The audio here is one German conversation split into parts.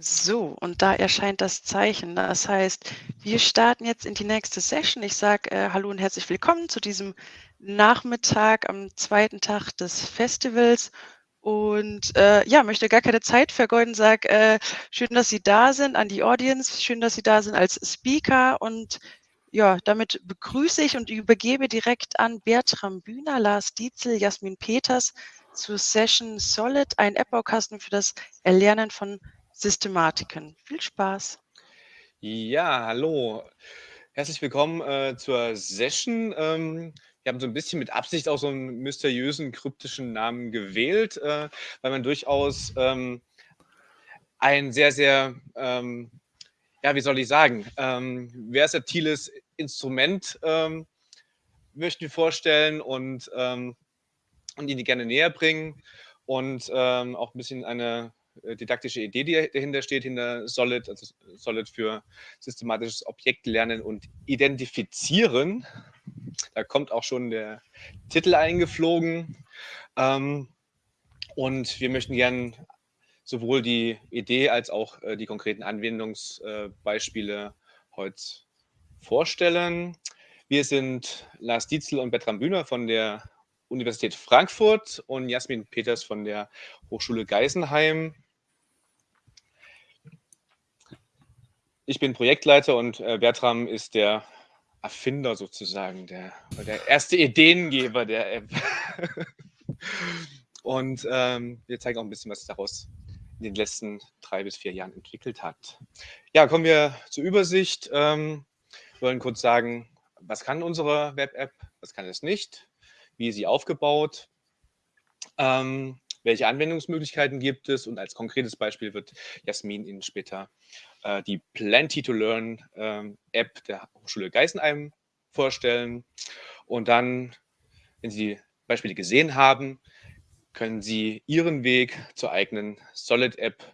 So, und da erscheint das Zeichen. Das heißt, wir starten jetzt in die nächste Session. Ich sage äh, Hallo und herzlich willkommen zu diesem Nachmittag am zweiten Tag des Festivals. Und äh, ja, möchte gar keine Zeit vergeuden, sage äh, schön, dass Sie da sind an die Audience, schön, dass Sie da sind als Speaker. Und ja, damit begrüße ich und übergebe direkt an Bertram Bühner, Lars Dietzel, Jasmin Peters zur Session Solid, ein App-Baukasten für das Erlernen von Systematiken. Viel Spaß. Ja, hallo. Herzlich willkommen äh, zur Session. Ähm, wir haben so ein bisschen mit Absicht auch so einen mysteriösen, kryptischen Namen gewählt, äh, weil man durchaus ähm, ein sehr, sehr, ähm, ja, wie soll ich sagen, ähm, versatiles Instrument ähm, möchten wir vorstellen und, ähm, und Ihnen gerne näher bringen und auch ein bisschen eine didaktische Idee, die dahinter steht, hinter Solid, also Solid für systematisches Objektlernen und Identifizieren. Da kommt auch schon der Titel eingeflogen. Ähm, und wir möchten gern sowohl die Idee als auch äh, die konkreten Anwendungsbeispiele heute vorstellen. Wir sind Lars Dietzel und Bertram Bühner von der Universität Frankfurt und Jasmin Peters von der Hochschule Geisenheim. Ich bin Projektleiter und äh, Bertram ist der Erfinder sozusagen, der, der erste Ideengeber der App. und ähm, wir zeigen auch ein bisschen, was daraus in den letzten drei bis vier Jahren entwickelt hat. Ja, kommen wir zur Übersicht. Ähm, wir wollen kurz sagen, was kann unsere Web-App, was kann es nicht, wie ist sie aufgebaut, ähm, welche Anwendungsmöglichkeiten gibt es und als konkretes Beispiel wird Jasmin Ihnen später äh, die Plenty to Learn ähm, App der Hochschule Geisenheim vorstellen. Und dann, wenn Sie die Beispiele gesehen haben, können Sie Ihren Weg zur eigenen Solid-App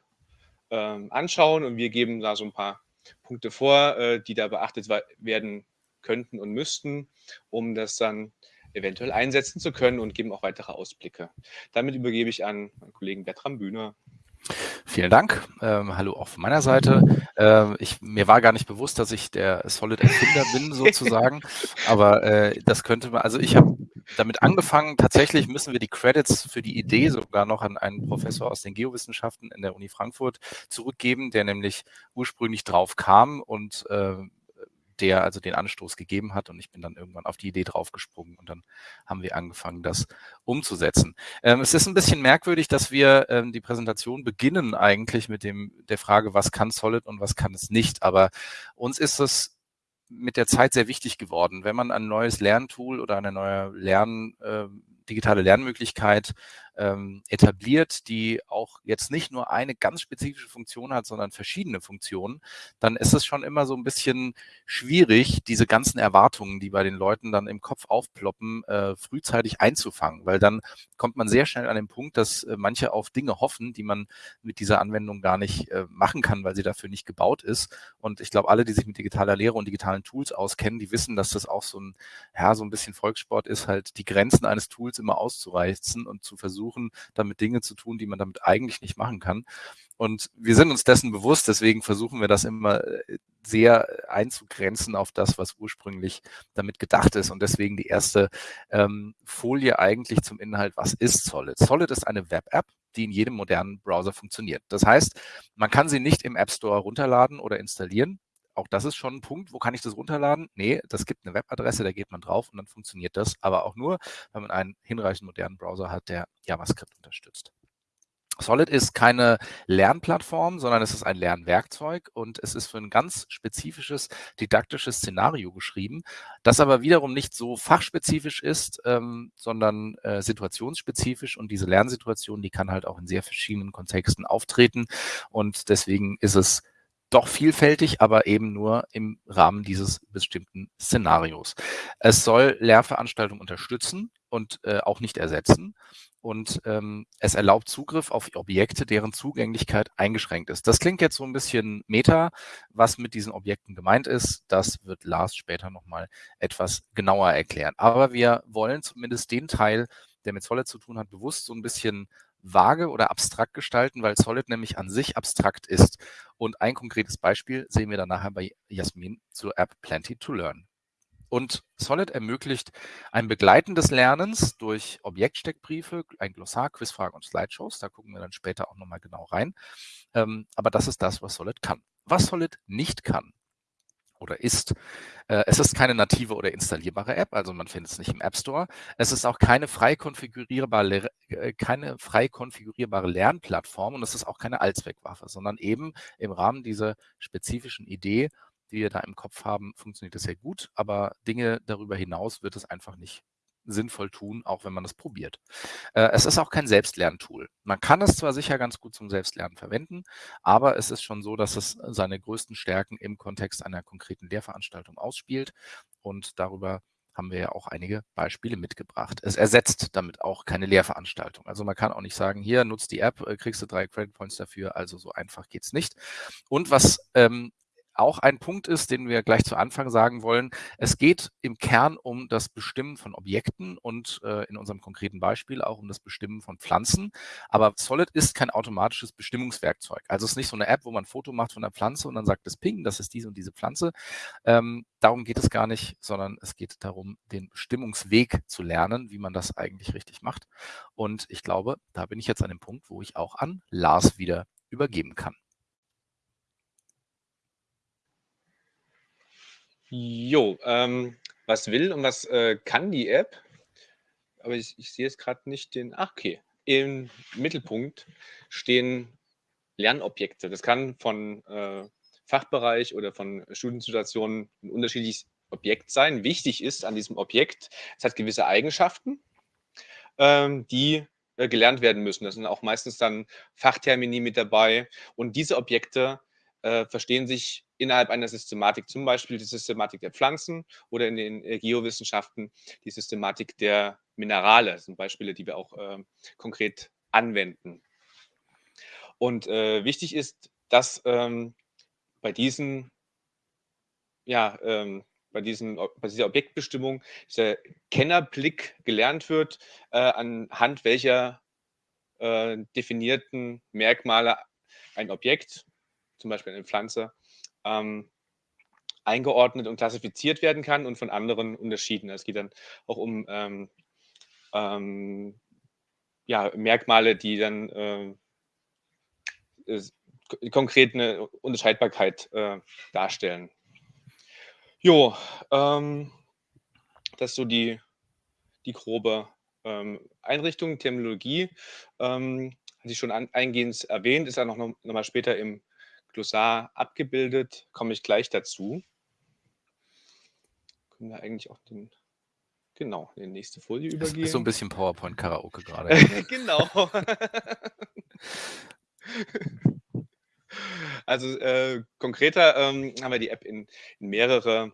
ähm, anschauen und wir geben da so ein paar Punkte vor, äh, die da beachtet werden könnten und müssten, um das dann eventuell einsetzen zu können und geben auch weitere Ausblicke. Damit übergebe ich an meinen Kollegen Bertram Bühner. Vielen Dank. Ähm, hallo auch von meiner Seite. Ähm, ich, mir war gar nicht bewusst, dass ich der Solid-Erfinder bin, sozusagen. Aber äh, das könnte man, also ich habe damit angefangen, tatsächlich müssen wir die Credits für die Idee sogar noch an einen Professor aus den Geowissenschaften in der Uni Frankfurt zurückgeben, der nämlich ursprünglich drauf kam und äh, der also den Anstoß gegeben hat und ich bin dann irgendwann auf die Idee draufgesprungen und dann haben wir angefangen, das umzusetzen. Ähm, es ist ein bisschen merkwürdig, dass wir ähm, die Präsentation beginnen eigentlich mit dem der Frage, was kann Solid und was kann es nicht, aber uns ist es mit der Zeit sehr wichtig geworden. Wenn man ein neues Lerntool oder eine neue Lern, äh, digitale Lernmöglichkeit ähm, etabliert, die auch jetzt nicht nur eine ganz spezifische Funktion hat, sondern verschiedene Funktionen, dann ist es schon immer so ein bisschen schwierig, diese ganzen Erwartungen, die bei den Leuten dann im Kopf aufploppen, äh, frühzeitig einzufangen, weil dann kommt man sehr schnell an den Punkt, dass äh, manche auf Dinge hoffen, die man mit dieser Anwendung gar nicht äh, machen kann, weil sie dafür nicht gebaut ist. Und ich glaube, alle, die sich mit digitaler Lehre und digitalen Tools auskennen, die wissen, dass das auch so ein, ja, so ein bisschen Volkssport ist, halt die Grenzen eines Tools immer auszureizen und zu versuchen, versuchen, damit Dinge zu tun, die man damit eigentlich nicht machen kann. Und wir sind uns dessen bewusst, deswegen versuchen wir das immer äh, sehr einzugrenzen auf das, was ursprünglich damit gedacht ist. Und deswegen die erste ähm, Folie eigentlich zum Inhalt, was ist Solid? Solid ist eine Web-App, die in jedem modernen Browser funktioniert. Das heißt, man kann sie nicht im App Store runterladen oder installieren. Auch das ist schon ein Punkt. Wo kann ich das runterladen? Nee, das gibt eine Webadresse, da geht man drauf und dann funktioniert das. Aber auch nur, wenn man einen hinreichend modernen Browser hat, der JavaScript unterstützt. Solid ist keine Lernplattform, sondern es ist ein Lernwerkzeug und es ist für ein ganz spezifisches didaktisches Szenario geschrieben, das aber wiederum nicht so fachspezifisch ist, ähm, sondern äh, situationsspezifisch und diese Lernsituation, die kann halt auch in sehr verschiedenen Kontexten auftreten und deswegen ist es doch vielfältig, aber eben nur im Rahmen dieses bestimmten Szenarios. Es soll Lehrveranstaltungen unterstützen und äh, auch nicht ersetzen. Und ähm, es erlaubt Zugriff auf Objekte, deren Zugänglichkeit eingeschränkt ist. Das klingt jetzt so ein bisschen meta. Was mit diesen Objekten gemeint ist, das wird Lars später nochmal etwas genauer erklären. Aber wir wollen zumindest den Teil, der mit Solid zu tun hat, bewusst so ein bisschen vage oder abstrakt gestalten, weil Solid nämlich an sich abstrakt ist. Und ein konkretes Beispiel sehen wir dann nachher bei Jasmin zur App Plenty to Learn. Und Solid ermöglicht ein Begleiten des Lernens durch Objektsteckbriefe, ein Glossar, Quizfragen und Slideshows. Da gucken wir dann später auch nochmal genau rein. Ähm, aber das ist das, was Solid kann. Was Solid nicht kann, oder ist. Äh, es ist keine native oder installierbare App, also man findet es nicht im App Store. Es ist auch keine frei konfigurierbare, äh, keine frei konfigurierbare Lernplattform und es ist auch keine Allzweckwaffe, sondern eben im Rahmen dieser spezifischen Idee, die wir da im Kopf haben, funktioniert es sehr gut, aber Dinge darüber hinaus wird es einfach nicht sinnvoll tun, auch wenn man es probiert. Äh, es ist auch kein Selbstlerntool. Man kann es zwar sicher ganz gut zum Selbstlernen verwenden, aber es ist schon so, dass es seine größten Stärken im Kontext einer konkreten Lehrveranstaltung ausspielt und darüber haben wir ja auch einige Beispiele mitgebracht. Es ersetzt damit auch keine Lehrveranstaltung. Also man kann auch nicht sagen, hier nutzt die App, äh, kriegst du drei Credit Points dafür, also so einfach geht es nicht. Und was ähm, auch ein Punkt ist, den wir gleich zu Anfang sagen wollen. Es geht im Kern um das Bestimmen von Objekten und äh, in unserem konkreten Beispiel auch um das Bestimmen von Pflanzen. Aber Solid ist kein automatisches Bestimmungswerkzeug. Also es ist nicht so eine App, wo man ein Foto macht von der Pflanze und dann sagt es Ping, das ist diese und diese Pflanze. Ähm, darum geht es gar nicht, sondern es geht darum, den Bestimmungsweg zu lernen, wie man das eigentlich richtig macht. Und ich glaube, da bin ich jetzt an dem Punkt, wo ich auch an Lars wieder übergeben kann. Jo, ähm, was will und was äh, kann die App? Aber ich, ich sehe jetzt gerade nicht den. Ach, okay. Im Mittelpunkt stehen Lernobjekte. Das kann von äh, Fachbereich oder von Studiensituationen ein unterschiedliches Objekt sein. Wichtig ist an diesem Objekt, es hat gewisse Eigenschaften, ähm, die äh, gelernt werden müssen. Da sind auch meistens dann Fachtermini mit dabei. Und diese Objekte äh, verstehen sich innerhalb einer Systematik, zum Beispiel die Systematik der Pflanzen oder in den äh, Geowissenschaften die Systematik der Minerale. Das sind Beispiele, die wir auch äh, konkret anwenden. Und äh, wichtig ist, dass ähm, bei diesen, ja, ähm, bei, diesen, bei dieser Objektbestimmung dieser Kennerblick gelernt wird, äh, anhand welcher äh, definierten Merkmale ein Objekt, zum Beispiel eine Pflanze, ähm, eingeordnet und klassifiziert werden kann und von anderen unterschieden. Es geht dann auch um ähm, ähm, ja, Merkmale, die dann äh, konkret eine Unterscheidbarkeit äh, darstellen. Jo, ähm, das ist so die, die grobe ähm, Einrichtung, Terminologie. Ähm, hatte ich schon an, eingehend erwähnt, ist ja noch, noch, noch mal später im Glossar abgebildet, komme ich gleich dazu. Können wir eigentlich auch den, genau, in die nächste Folie übergehen. Ist so ein bisschen PowerPoint-Karaoke gerade. genau. also äh, konkreter ähm, haben wir die App in, in mehrere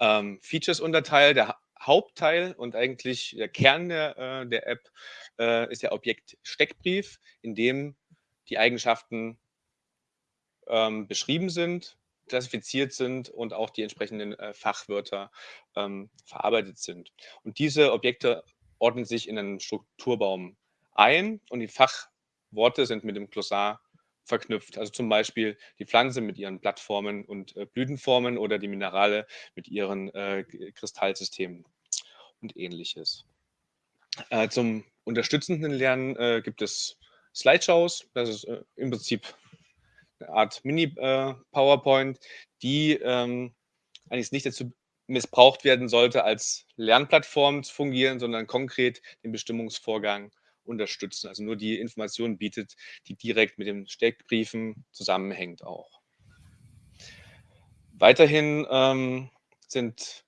ähm, Features unterteilt. Der Hauptteil und eigentlich der Kern der, äh, der App äh, ist der Objekt Steckbrief, in dem die Eigenschaften ähm, beschrieben sind, klassifiziert sind und auch die entsprechenden äh, Fachwörter ähm, verarbeitet sind. Und diese Objekte ordnen sich in einen Strukturbaum ein und die Fachworte sind mit dem Glossar verknüpft. Also zum Beispiel die Pflanze mit ihren Blattformen und äh, Blütenformen oder die Minerale mit ihren äh, Kristallsystemen und ähnliches. Äh, zum unterstützenden Lernen äh, gibt es Slideshows. Das ist äh, im Prinzip eine Art Mini-PowerPoint, die ähm, eigentlich nicht dazu missbraucht werden sollte, als Lernplattform zu fungieren, sondern konkret den Bestimmungsvorgang unterstützen. Also nur die Informationen bietet, die direkt mit den Steckbriefen zusammenhängt auch. Weiterhin ähm, sind,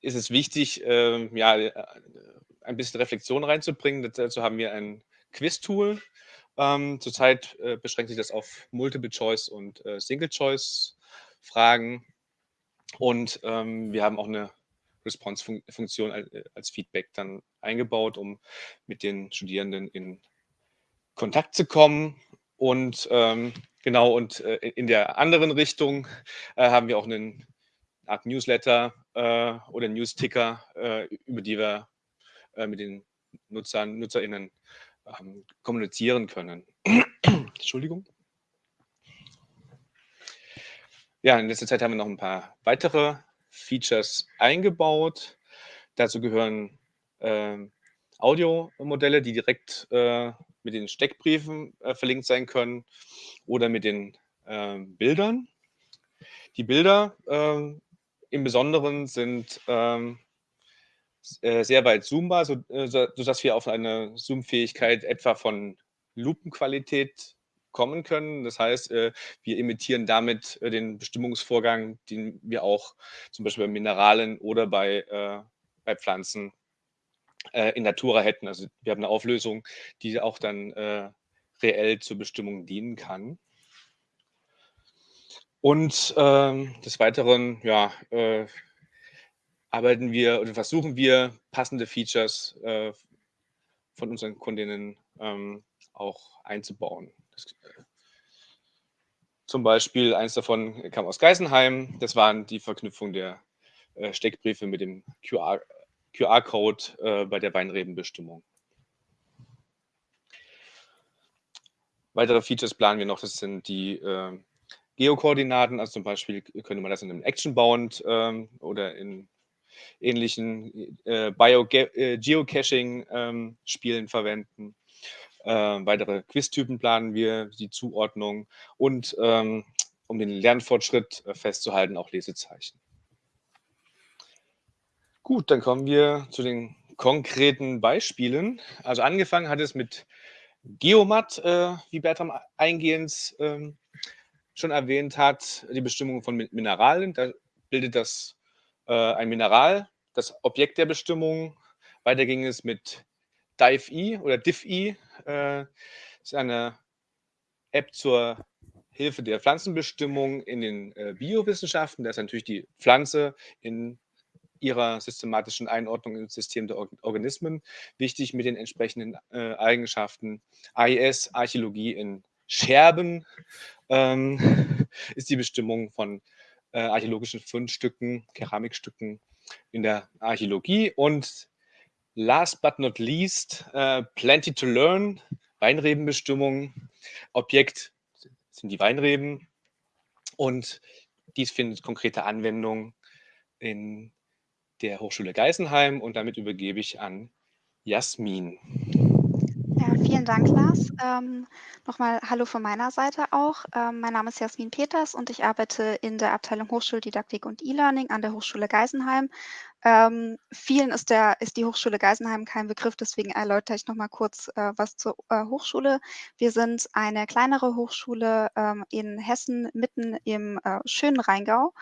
ist es wichtig, äh, ja, ein bisschen Reflexion reinzubringen. Dazu haben wir ein Quiz-Tool, ähm, zurzeit äh, beschränkt sich das auf Multiple-Choice und äh, Single-Choice-Fragen. Und ähm, wir haben auch eine Response-Funktion als, äh, als Feedback dann eingebaut, um mit den Studierenden in Kontakt zu kommen. Und ähm, genau, und äh, in der anderen Richtung äh, haben wir auch einen Art Newsletter äh, oder News-Ticker, über die wir mit den Nutzern, NutzerInnen ähm, kommunizieren können. Entschuldigung. Ja, in letzter Zeit haben wir noch ein paar weitere Features eingebaut. Dazu gehören äh, Audiomodelle, die direkt äh, mit den Steckbriefen äh, verlinkt sein können oder mit den ähm, Bildern. Die Bilder ähm, im Besonderen sind ähm, äh, sehr weit zoombar, so, äh, sodass wir auf eine Zoom-Fähigkeit etwa von Lupenqualität kommen können. Das heißt, äh, wir imitieren damit den Bestimmungsvorgang, den wir auch zum Beispiel bei Mineralen oder bei, bei Pflanzen in Natura hätten. Also wir haben eine Auflösung, die auch dann reell zur Bestimmung dienen kann. Und ähm, des Weiteren, ja, äh, arbeiten wir oder versuchen wir passende Features äh, von unseren Kundinnen ähm, auch einzubauen. Das, äh, zum Beispiel eins davon kam aus Geisenheim. Das waren die Verknüpfung der äh, Steckbriefe mit dem QR-Code QR bei der Weinrebenbestimmung. Weitere Features planen wir noch, das sind die äh, Geokoordinaten, also zum Beispiel könnte man das in einem Action-Bound ähm, oder in ähnlichen äh, Bio-Geocaching-Spielen äh, ähm, verwenden. Äh, weitere Quiz-Typen planen wir, die Zuordnung und ähm, um den Lernfortschritt äh, festzuhalten, auch Lesezeichen. Gut, dann kommen wir zu den konkreten Beispielen. Also angefangen hat es mit Geomat, äh, wie Bertram eingehend ähm, schon erwähnt hat, die Bestimmung von Mineralien. Da bildet das ein Mineral, das Objekt der Bestimmung. Weiter ging es mit DiveE oder DivE. Äh, ist eine App zur Hilfe der Pflanzenbestimmung in den äh, Biowissenschaften. Da ist natürlich die Pflanze in ihrer systematischen Einordnung ins System der Organismen wichtig mit den entsprechenden äh, Eigenschaften. AIS, Archäologie in Scherben, ähm, ist die Bestimmung von äh, archäologischen Fundstücken, Keramikstücken in der Archäologie. Und last but not least, äh, Plenty to Learn, Weinrebenbestimmung. Objekt sind die Weinreben. Und dies findet konkrete Anwendung in der Hochschule Geisenheim. Und damit übergebe ich an Jasmin. Vielen Dank, Lars. Ähm, Nochmal Hallo von meiner Seite auch. Ähm, mein Name ist Jasmin Peters und ich arbeite in der Abteilung Hochschuldidaktik und E-Learning an der Hochschule Geisenheim. Ähm, vielen ist, der, ist die Hochschule Geisenheim kein Begriff, deswegen erläutere ich nochmal kurz äh, was zur äh, Hochschule. Wir sind eine kleinere Hochschule ähm, in Hessen, mitten im äh, schönen Rheingau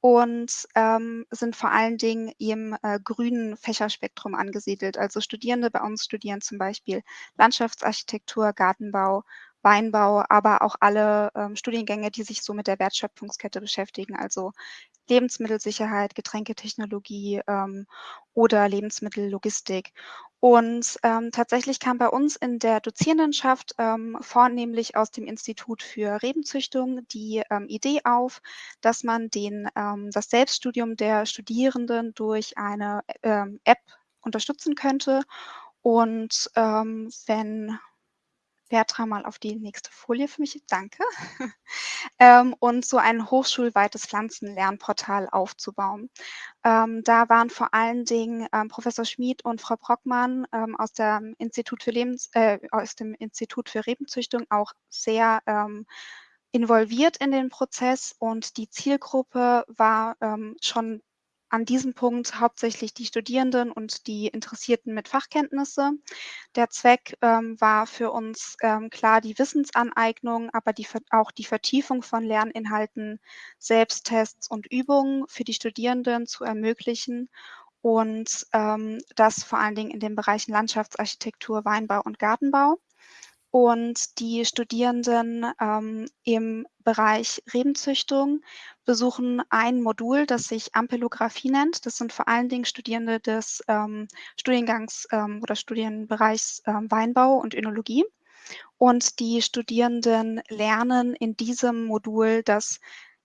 und ähm, sind vor allen Dingen im äh, grünen Fächerspektrum angesiedelt. Also Studierende bei uns studieren zum Beispiel Landschaftsarchitektur, Gartenbau, Weinbau, aber auch alle ähm, Studiengänge, die sich so mit der Wertschöpfungskette beschäftigen, also Lebensmittelsicherheit, Getränketechnologie ähm, oder Lebensmittellogistik. Und ähm, tatsächlich kam bei uns in der Dozierendenschaft ähm, vornehmlich aus dem Institut für Rebenzüchtung die ähm, Idee auf, dass man den, ähm, das Selbststudium der Studierenden durch eine ähm, App unterstützen könnte. Und ähm, wenn Bertram mal auf die nächste Folie für mich. Danke. ähm, und so ein hochschulweites Pflanzenlernportal aufzubauen. Ähm, da waren vor allen Dingen ähm, Professor Schmid und Frau Brockmann ähm, aus, dem Institut für Lebens, äh, aus dem Institut für Rebenzüchtung auch sehr ähm, involviert in den Prozess und die Zielgruppe war ähm, schon an diesem Punkt hauptsächlich die Studierenden und die Interessierten mit Fachkenntnisse. Der Zweck ähm, war für uns ähm, klar die Wissensaneignung, aber die, auch die Vertiefung von Lerninhalten, Selbsttests und Übungen für die Studierenden zu ermöglichen und ähm, das vor allen Dingen in den Bereichen Landschaftsarchitektur, Weinbau und Gartenbau. Und die Studierenden ähm, im Bereich Rebenzüchtung besuchen ein Modul, das sich Ampelographie nennt. Das sind vor allen Dingen Studierende des ähm, Studiengangs ähm, oder Studienbereichs ähm, Weinbau und Önologie. Und die Studierenden lernen in diesem Modul das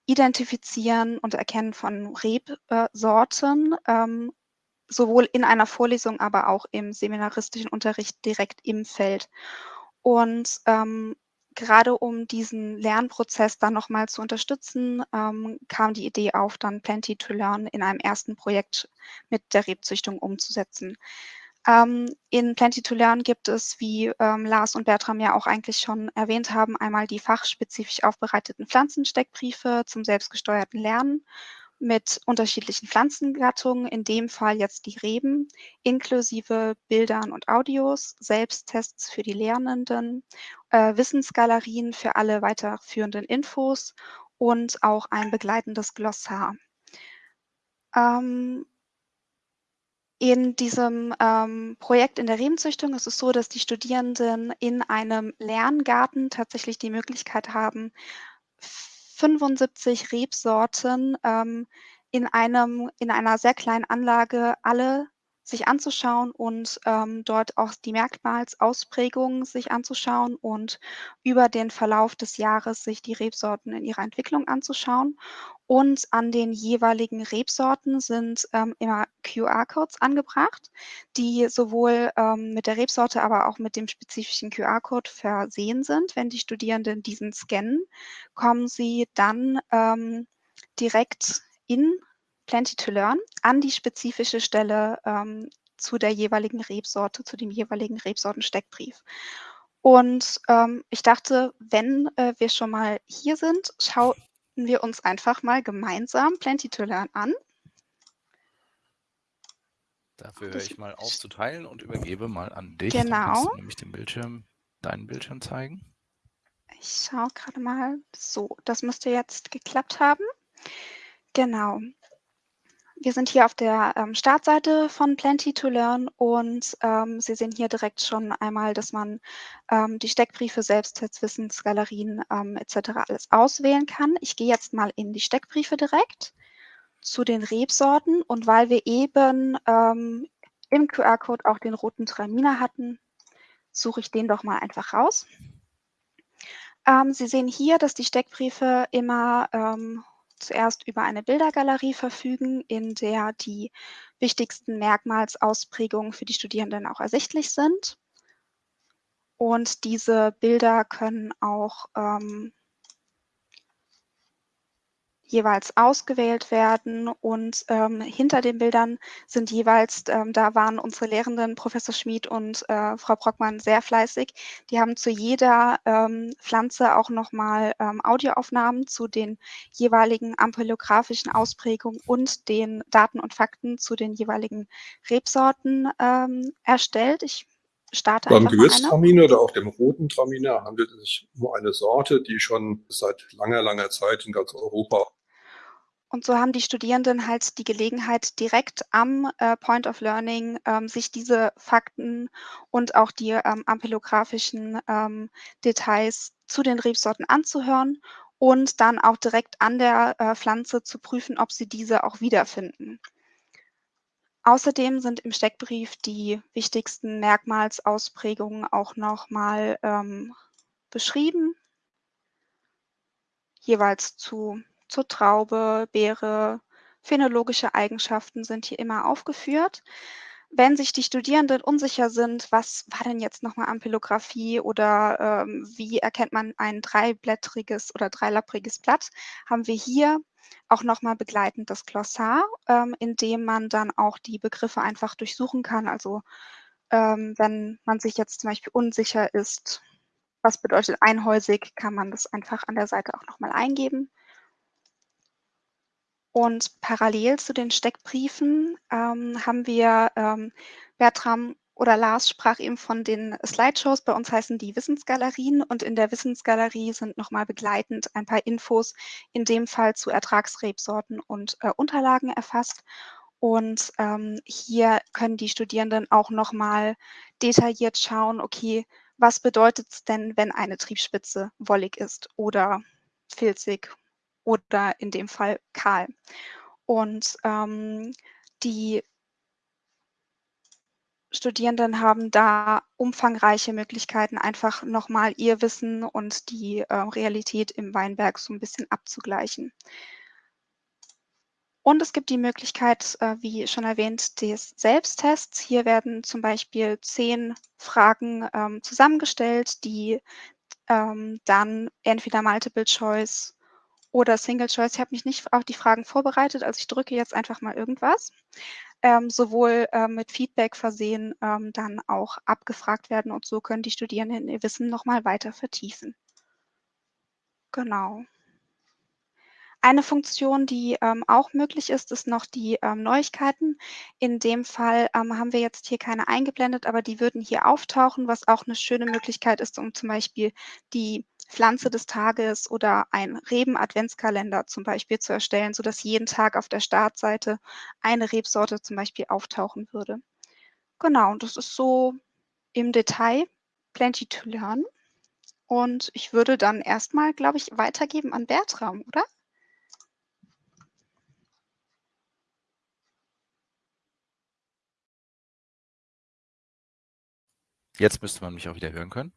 Identifizieren und Erkennen von Rebsorten, ähm, sowohl in einer Vorlesung, aber auch im seminaristischen Unterricht direkt im Feld. Und ähm, gerade um diesen Lernprozess dann nochmal zu unterstützen, ähm, kam die Idee auf, dann Plenty to Learn in einem ersten Projekt mit der Rebzüchtung umzusetzen. Ähm, in Plenty to Learn gibt es, wie ähm, Lars und Bertram ja auch eigentlich schon erwähnt haben, einmal die fachspezifisch aufbereiteten Pflanzensteckbriefe zum selbstgesteuerten Lernen mit unterschiedlichen Pflanzengattungen, in dem Fall jetzt die Reben, inklusive Bildern und Audios, Selbsttests für die Lernenden, äh, Wissensgalerien für alle weiterführenden Infos und auch ein begleitendes Glossar. Ähm, in diesem ähm, Projekt in der Rebenzüchtung ist es so, dass die Studierenden in einem Lerngarten tatsächlich die Möglichkeit haben, 75 Rebsorten ähm, in, einem, in einer sehr kleinen Anlage alle sich anzuschauen und ähm, dort auch die Merkmalsausprägungen sich anzuschauen und über den Verlauf des Jahres sich die Rebsorten in ihrer Entwicklung anzuschauen. Und an den jeweiligen Rebsorten sind ähm, immer QR-Codes angebracht, die sowohl ähm, mit der Rebsorte, aber auch mit dem spezifischen QR-Code versehen sind. Wenn die Studierenden diesen scannen, kommen sie dann ähm, direkt in Plenty to Learn an die spezifische Stelle ähm, zu der jeweiligen Rebsorte, zu dem jeweiligen Rebsortensteckbrief. Und ähm, ich dachte, wenn äh, wir schon mal hier sind, schauen wir uns einfach mal gemeinsam Plenty to Learn an. Dafür höre ich mal auf zu teilen und übergebe mal an dich. Genau. Dann nämlich den Bildschirm, deinen Bildschirm zeigen. Ich schaue gerade mal. So, das müsste jetzt geklappt haben. Genau. Wir sind hier auf der ähm, Startseite von Plenty to Learn und ähm, Sie sehen hier direkt schon einmal, dass man ähm, die Steckbriefe, Selbsttests, Wissensgalerien ähm, etc. alles auswählen kann. Ich gehe jetzt mal in die Steckbriefe direkt zu den Rebsorten und weil wir eben ähm, im QR-Code auch den roten Traminer hatten, suche ich den doch mal einfach raus. Ähm, Sie sehen hier, dass die Steckbriefe immer zuerst über eine Bildergalerie verfügen, in der die wichtigsten Merkmalsausprägungen für die Studierenden auch ersichtlich sind. Und diese Bilder können auch ähm, jeweils ausgewählt werden und ähm, hinter den Bildern sind jeweils, ähm, da waren unsere Lehrenden Professor Schmid und äh, Frau Brockmann sehr fleißig. Die haben zu jeder ähm, Pflanze auch nochmal ähm, Audioaufnahmen zu den jeweiligen ampelografischen Ausprägungen und den Daten und Fakten zu den jeweiligen Rebsorten ähm, erstellt. Ich starte Beim Gewürztraminer oder auch dem roten Traminer handelt es sich um eine Sorte, die schon seit langer, langer Zeit in ganz Europa und so haben die Studierenden halt die Gelegenheit, direkt am äh, Point of Learning ähm, sich diese Fakten und auch die ähm, ampelografischen ähm, Details zu den Rebsorten anzuhören und dann auch direkt an der äh, Pflanze zu prüfen, ob sie diese auch wiederfinden. Außerdem sind im Steckbrief die wichtigsten Merkmalsausprägungen auch nochmal ähm, beschrieben, jeweils zu zur Traube, Beere, phänologische Eigenschaften sind hier immer aufgeführt. Wenn sich die Studierenden unsicher sind, was war denn jetzt nochmal Ampelographie oder ähm, wie erkennt man ein dreiblättriges oder dreilappriges Blatt, haben wir hier auch nochmal begleitend das Glossar, ähm, in dem man dann auch die Begriffe einfach durchsuchen kann. Also ähm, wenn man sich jetzt zum Beispiel unsicher ist, was bedeutet einhäusig, kann man das einfach an der Seite auch nochmal eingeben. Und parallel zu den Steckbriefen ähm, haben wir, ähm, Bertram oder Lars sprach eben von den Slideshows. Bei uns heißen die Wissensgalerien und in der Wissensgalerie sind nochmal begleitend ein paar Infos, in dem Fall zu Ertragsrebsorten und äh, Unterlagen erfasst. Und ähm, hier können die Studierenden auch nochmal detailliert schauen, okay, was bedeutet es denn, wenn eine Triebspitze wollig ist oder filzig oder in dem Fall kahl. Und ähm, die Studierenden haben da umfangreiche Möglichkeiten, einfach nochmal ihr Wissen und die äh, Realität im Weinberg so ein bisschen abzugleichen. Und es gibt die Möglichkeit, äh, wie schon erwähnt, des Selbsttests. Hier werden zum Beispiel zehn Fragen ähm, zusammengestellt, die ähm, dann entweder Multiple Choice oder Single Choice. Ich habe mich nicht auf die Fragen vorbereitet, also ich drücke jetzt einfach mal irgendwas. Ähm, sowohl äh, mit Feedback versehen, ähm, dann auch abgefragt werden und so können die Studierenden ihr Wissen nochmal weiter vertiefen. Genau. Eine Funktion, die ähm, auch möglich ist, ist noch die ähm, Neuigkeiten. In dem Fall ähm, haben wir jetzt hier keine eingeblendet, aber die würden hier auftauchen, was auch eine schöne Möglichkeit ist, um zum Beispiel die Pflanze des Tages oder ein Reben-Adventskalender zum Beispiel zu erstellen, sodass jeden Tag auf der Startseite eine Rebsorte zum Beispiel auftauchen würde. Genau, und das ist so im Detail plenty to learn. Und ich würde dann erstmal, glaube ich, weitergeben an Bertram, oder? Jetzt müsste man mich auch wieder hören können.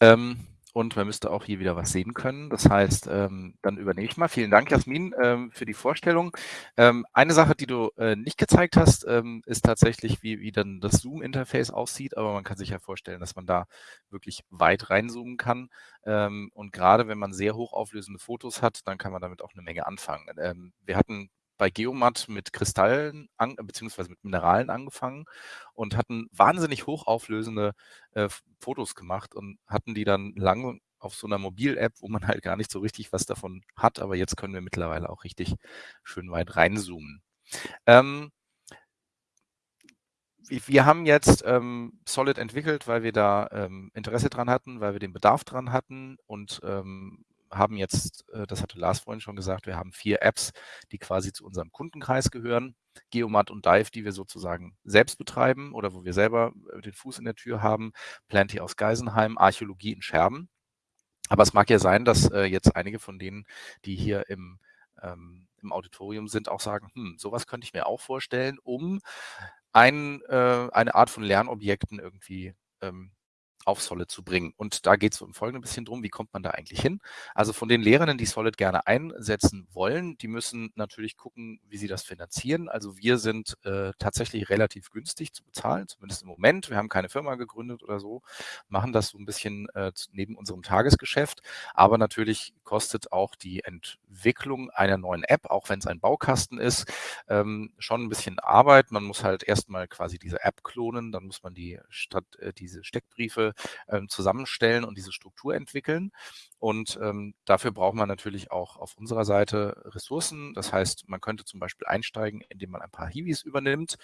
Ähm, und man müsste auch hier wieder was sehen können. Das heißt, ähm, dann übernehme ich mal. Vielen Dank, Jasmin, ähm, für die Vorstellung. Ähm, eine Sache, die du äh, nicht gezeigt hast, ähm, ist tatsächlich, wie, wie dann das Zoom-Interface aussieht. Aber man kann sich ja vorstellen, dass man da wirklich weit reinzoomen kann. Ähm, und gerade wenn man sehr hochauflösende Fotos hat, dann kann man damit auch eine Menge anfangen. Wir hatten bei Geomat mit Kristallen an, beziehungsweise mit Mineralen angefangen und hatten wahnsinnig hochauflösende äh, Fotos gemacht und hatten die dann lange auf so einer Mobil-App, wo man halt gar nicht so richtig was davon hat, aber jetzt können wir mittlerweile auch richtig schön weit reinzoomen. Ähm, wir haben jetzt ähm, Solid entwickelt, weil wir da ähm, Interesse dran hatten, weil wir den Bedarf dran hatten und ähm, haben jetzt, äh, das hatte Lars vorhin schon gesagt, wir haben vier Apps, die quasi zu unserem Kundenkreis gehören. Geomat und Dive, die wir sozusagen selbst betreiben oder wo wir selber äh, den Fuß in der Tür haben. Plenty aus Geisenheim, Archäologie in Scherben. Aber es mag ja sein, dass äh, jetzt einige von denen, die hier im, ähm, im Auditorium sind, auch sagen, hm, sowas könnte ich mir auch vorstellen, um ein, eine Art von Lernobjekten irgendwie ähm, auf Solid zu bringen. Und da geht es im Folgenden ein bisschen drum, wie kommt man da eigentlich hin? Also von den Lehrenden, die Solid gerne einsetzen wollen, die müssen natürlich gucken, wie sie das finanzieren. Also wir sind äh, tatsächlich relativ günstig zu bezahlen, zumindest im Moment. Wir haben keine Firma gegründet oder so, machen das so ein bisschen äh, neben unserem Tagesgeschäft. Aber natürlich kostet auch die Entwicklung einer neuen App, auch wenn es ein Baukasten ist, ähm, schon ein bisschen Arbeit. Man muss halt erstmal quasi diese App klonen, dann muss man die statt äh, diese Steckbriefe ähm, zusammenstellen und diese Struktur entwickeln. Und ähm, dafür braucht man natürlich auch auf unserer Seite Ressourcen. Das heißt, man könnte zum Beispiel einsteigen, indem man ein paar Hiwis übernimmt.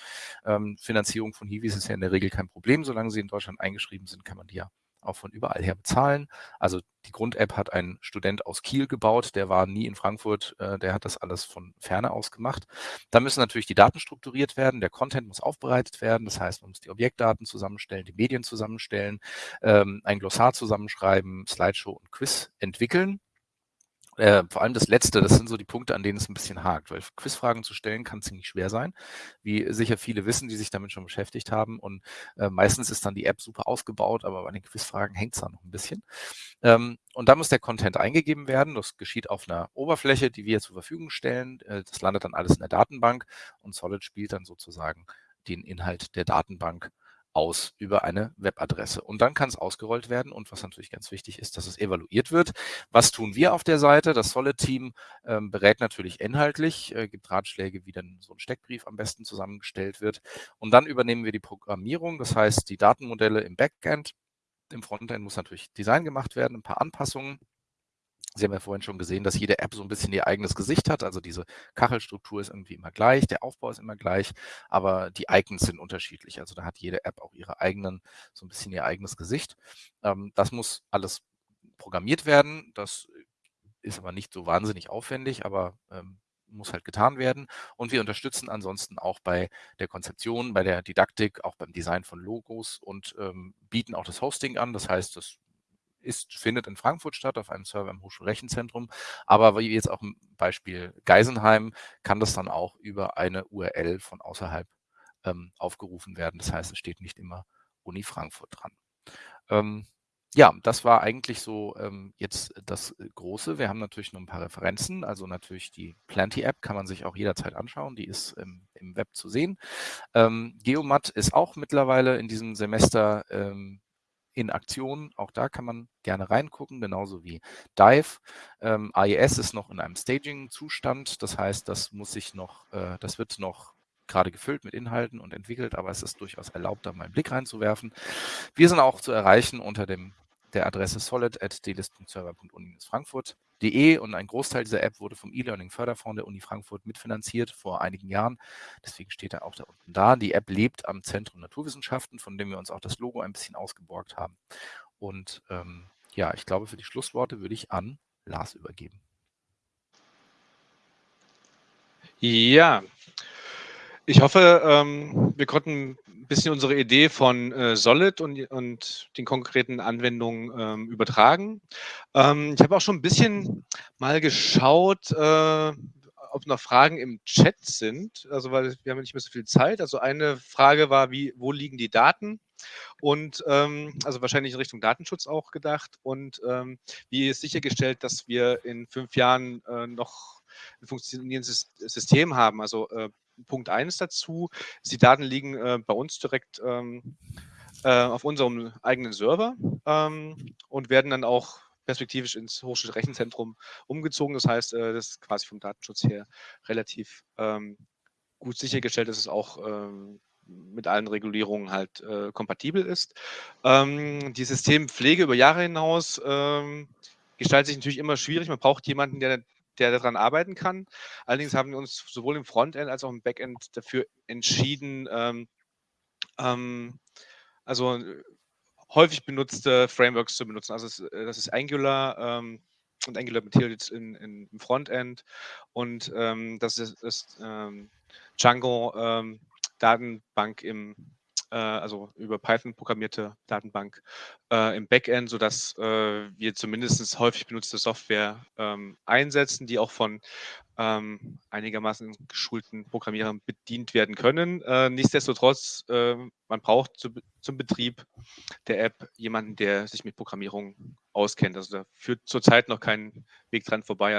Ähm, Finanzierung von Hiwis ist ja in der Regel kein Problem. Solange sie in Deutschland eingeschrieben sind, kann man die ja auch von überall her bezahlen. Also die Grund-App hat ein Student aus Kiel gebaut, der war nie in Frankfurt, äh, der hat das alles von ferne aus gemacht. Da müssen natürlich die Daten strukturiert werden, der Content muss aufbereitet werden, das heißt, man muss die Objektdaten zusammenstellen, die Medien zusammenstellen, ähm, ein Glossar zusammenschreiben, Slideshow und Quiz entwickeln. Äh, vor allem das Letzte, das sind so die Punkte, an denen es ein bisschen hakt, weil Quizfragen zu stellen kann ziemlich schwer sein, wie sicher viele wissen, die sich damit schon beschäftigt haben. Und äh, meistens ist dann die App super ausgebaut, aber bei den Quizfragen hängt es dann noch ein bisschen. Ähm, und da muss der Content eingegeben werden. Das geschieht auf einer Oberfläche, die wir zur Verfügung stellen. Äh, das landet dann alles in der Datenbank und Solid spielt dann sozusagen den Inhalt der Datenbank aus über eine Webadresse. Und dann kann es ausgerollt werden. Und was natürlich ganz wichtig ist, dass es evaluiert wird. Was tun wir auf der Seite? Das Solid-Team ähm, berät natürlich inhaltlich, äh, gibt Ratschläge, wie dann so ein Steckbrief am besten zusammengestellt wird. Und dann übernehmen wir die Programmierung, das heißt die Datenmodelle im Backend. Im Frontend muss natürlich Design gemacht werden, ein paar Anpassungen. Sie haben ja vorhin schon gesehen, dass jede App so ein bisschen ihr eigenes Gesicht hat. Also diese Kachelstruktur ist irgendwie immer gleich, der Aufbau ist immer gleich, aber die Icons sind unterschiedlich. Also da hat jede App auch ihre eigenen, so ein bisschen ihr eigenes Gesicht. Ähm, das muss alles programmiert werden. Das ist aber nicht so wahnsinnig aufwendig, aber ähm, muss halt getan werden. Und wir unterstützen ansonsten auch bei der Konzeption, bei der Didaktik, auch beim Design von Logos und ähm, bieten auch das Hosting an. Das heißt, das ist, findet in Frankfurt statt, auf einem Server im Hochschulrechenzentrum. Aber wie jetzt auch im Beispiel Geisenheim, kann das dann auch über eine URL von außerhalb ähm, aufgerufen werden. Das heißt, es steht nicht immer Uni Frankfurt dran. Ähm, ja, das war eigentlich so ähm, jetzt das Große. Wir haben natürlich noch ein paar Referenzen. Also natürlich die Plenty-App kann man sich auch jederzeit anschauen. Die ist im, im Web zu sehen. Ähm, Geomat ist auch mittlerweile in diesem Semester ähm, in Aktion. Auch da kann man gerne reingucken, genauso wie Dive. Ähm, AES ist noch in einem Staging-Zustand. Das heißt, das muss sich noch, äh, das wird noch gerade gefüllt mit Inhalten und entwickelt, aber es ist durchaus erlaubt, da mal einen Blick reinzuwerfen. Wir sind auch zu erreichen unter dem, der Adresse solid.delis.server.uni-frankfurt.de und ein Großteil dieser App wurde vom E-Learning Förderfonds der Uni Frankfurt mitfinanziert vor einigen Jahren. Deswegen steht er auch da unten da. Die App lebt am Zentrum Naturwissenschaften, von dem wir uns auch das Logo ein bisschen ausgeborgt haben. Und ähm, ja, ich glaube, für die Schlussworte würde ich an Lars übergeben. Ja, ich hoffe, ähm, wir konnten ein bisschen unsere Idee von äh, Solid und, und den konkreten Anwendungen ähm, übertragen. Ähm, ich habe auch schon ein bisschen mal geschaut, äh, ob noch Fragen im Chat sind, also weil wir haben nicht mehr so viel Zeit. Also eine Frage war, wie, wo liegen die Daten? Und ähm, also wahrscheinlich in Richtung Datenschutz auch gedacht. Und ähm, wie ist sichergestellt, dass wir in fünf Jahren äh, noch ein funktionierendes System haben? Also äh, Punkt 1 dazu. Die Daten liegen äh, bei uns direkt ähm, äh, auf unserem eigenen Server ähm, und werden dann auch perspektivisch ins Hochschulrechenzentrum umgezogen. Das heißt, äh, das ist quasi vom Datenschutz her relativ ähm, gut sichergestellt, dass es auch ähm, mit allen Regulierungen halt äh, kompatibel ist. Ähm, die Systempflege über Jahre hinaus ähm, gestaltet sich natürlich immer schwierig. Man braucht jemanden, der der daran arbeiten kann. Allerdings haben wir uns sowohl im Frontend als auch im Backend dafür entschieden, ähm, ähm, also häufig benutzte Frameworks zu benutzen. Also äh, das ist Angular ähm, und Angular Materials in, in, im Frontend und ähm, das ist, ist ähm, Django ähm, Datenbank im äh, also über Python programmierte Datenbank äh, im Backend, sodass äh, wir zumindest häufig benutzte Software ähm, einsetzen, die auch von ähm, einigermaßen geschulten Programmierern bedient werden können. Äh, nichtsdestotrotz, äh, man braucht zu, zum Betrieb der App jemanden, der sich mit Programmierung auskennt. Also da führt zurzeit noch kein Weg dran vorbei.